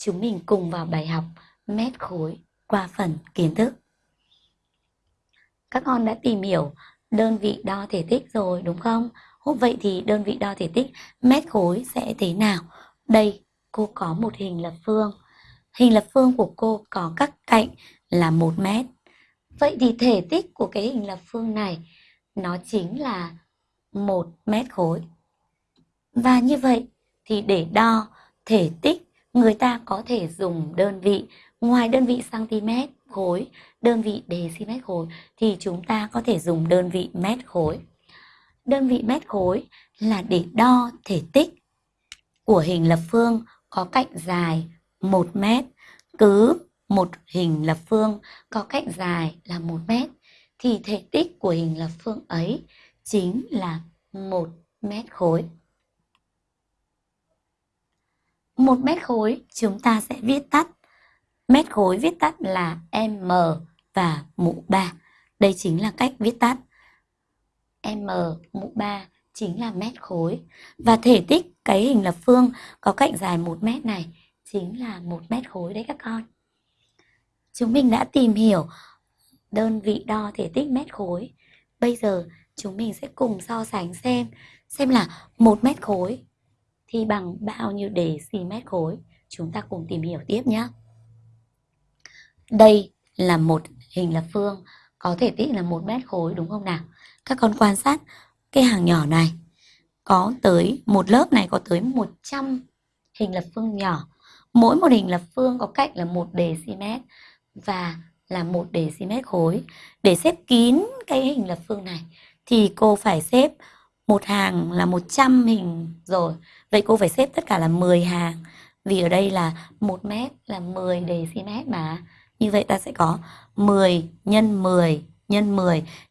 chúng mình cùng vào bài học mét khối qua phần kiến thức. Các con đã tìm hiểu đơn vị đo thể tích rồi đúng không? Hôm vậy thì đơn vị đo thể tích mét khối sẽ thế nào? Đây, cô có một hình lập phương. Hình lập phương của cô có các cạnh là 1 mét. Vậy thì thể tích của cái hình lập phương này nó chính là 1 mét khối. Và như vậy thì để đo thể tích người ta có thể dùng đơn vị ngoài đơn vị cm khối, đơn vị dm khối thì chúng ta có thể dùng đơn vị mét khối. Đơn vị mét khối là để đo thể tích của hình lập phương có cạnh dài 1 mét. Cứ một hình lập phương có cạnh dài là 1 mét thì thể tích của hình lập phương ấy chính là 1 mét khối một mét khối, chúng ta sẽ viết tắt mét khối viết tắt là m và mũ 3. Đây chính là cách viết tắt. m, mũ 3 chính là mét khối và thể tích cái hình lập phương có cạnh dài 1 mét này chính là 1 mét khối đấy các con. Chúng mình đã tìm hiểu đơn vị đo thể tích mét khối. Bây giờ chúng mình sẽ cùng so sánh xem xem là 1 mét khối thì bằng bao nhiêu đề xì mét khối. Chúng ta cùng tìm hiểu tiếp nhé. Đây là một hình lập phương, có thể tích là một mét khối, đúng không nào? Các con quan sát cái hàng nhỏ này có tới một lớp này có tới 100 hình lập phương nhỏ. Mỗi một hình lập phương có cạnh là một đề xi mét và là một đề xi mét khối. Để xếp kín cái hình lập phương này thì cô phải xếp một hàng là 100 hình rồi. Vậy cô phải xếp tất cả là 10 hàng. Vì ở đây là 1 mét là 10 decimet mà. Như vậy ta sẽ có 10 nhân 10 nhân 10